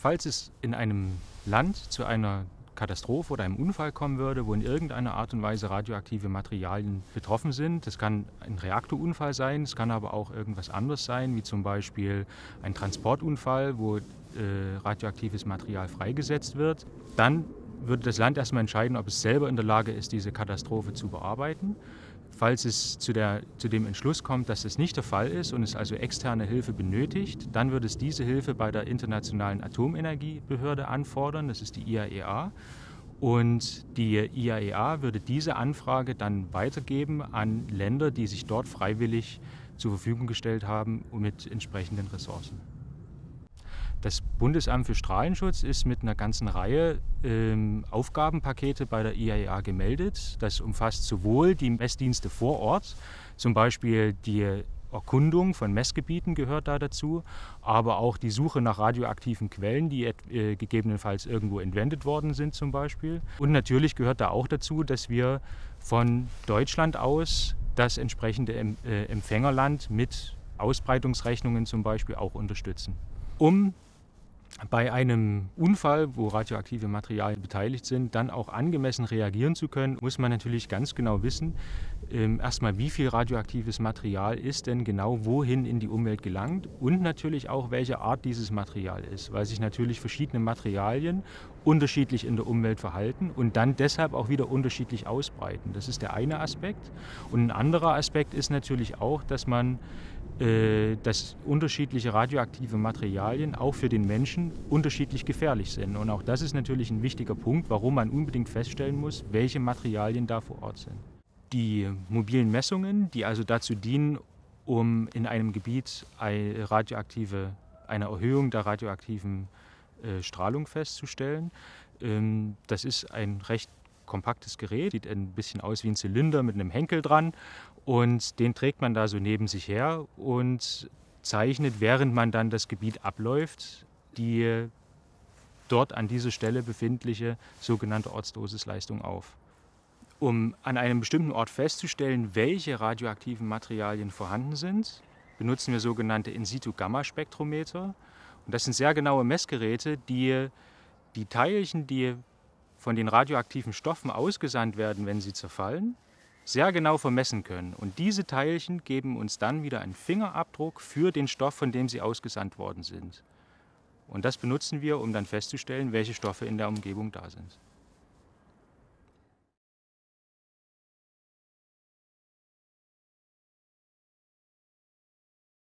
Falls es in einem Land zu einer Katastrophe oder einem Unfall kommen würde, wo in irgendeiner Art und Weise radioaktive Materialien betroffen sind. Das kann ein Reaktorunfall sein, es kann aber auch irgendwas anderes sein, wie zum Beispiel ein Transportunfall, wo äh, radioaktives Material freigesetzt wird. Dann würde das Land erstmal entscheiden, ob es selber in der Lage ist, diese Katastrophe zu bearbeiten. Falls es zu, der, zu, dem Entschluss kommt, dass das nicht der Fall ist und es also externe Hilfe benötigt, dann würde es diese Hilfe bei der Internationalen Atomenergiebehörde anfordern, das ist die IAEA. Und die IAEA würde diese Anfrage dann weitergeben an Länder, die sich dort freiwillig zur Verfügung gestellt haben mit entsprechenden Ressourcen. Das Bundesamt für Strahlenschutz ist mit einer ganzen Reihe ähm, Aufgabenpakete bei der IAEA gemeldet. Das umfasst sowohl die Messdienste vor Ort, zum Beispiel die Erkundung von Messgebieten gehört da dazu, aber auch die Suche nach radioaktiven Quellen, die äh, gegebenenfalls irgendwo entwendet worden sind zum Beispiel. Und natürlich gehört da auch dazu, dass wir von Deutschland aus das entsprechende äh, Empfängerland mit Ausbreitungsrechnungen zum Beispiel auch unterstützen. Um bei einem Unfall, wo radioaktive Materialien beteiligt sind, dann auch angemessen reagieren zu können, muss man natürlich ganz genau wissen, ähm, erstmal wie viel radioaktives Material ist denn genau wohin in die Umwelt gelangt und natürlich auch welche Art dieses Material ist, weil sich natürlich verschiedene Materialien unterschiedlich in der Umwelt verhalten und dann deshalb auch wieder unterschiedlich ausbreiten. Das ist der eine Aspekt. Und ein anderer Aspekt ist natürlich auch, dass man dass unterschiedliche radioaktive Materialien auch für den Menschen unterschiedlich gefährlich sind. Und auch das ist natürlich ein wichtiger Punkt, warum man unbedingt feststellen muss, welche Materialien da vor Ort sind. Die mobilen Messungen, die also dazu dienen, um in einem Gebiet eine, radioaktive, eine Erhöhung der radioaktiven äh, Strahlung festzustellen, ähm, das ist ein recht kompaktes Gerät, sieht ein bisschen aus wie ein Zylinder mit einem Henkel dran und den trägt man da so neben sich her und zeichnet, während man dann das Gebiet abläuft, die dort an dieser Stelle befindliche sogenannte Ortsdosisleistung auf. Um an einem bestimmten Ort festzustellen, welche radioaktiven Materialien vorhanden sind, benutzen wir sogenannte In-situ-Gamma-Spektrometer. Und das sind sehr genaue Messgeräte, die die Teilchen, die von den radioaktiven Stoffen ausgesandt werden, wenn sie zerfallen, sehr genau vermessen können. Und diese Teilchen geben uns dann wieder einen Fingerabdruck für den Stoff, von dem sie ausgesandt worden sind. Und das benutzen wir, um dann festzustellen, welche Stoffe in der Umgebung da sind.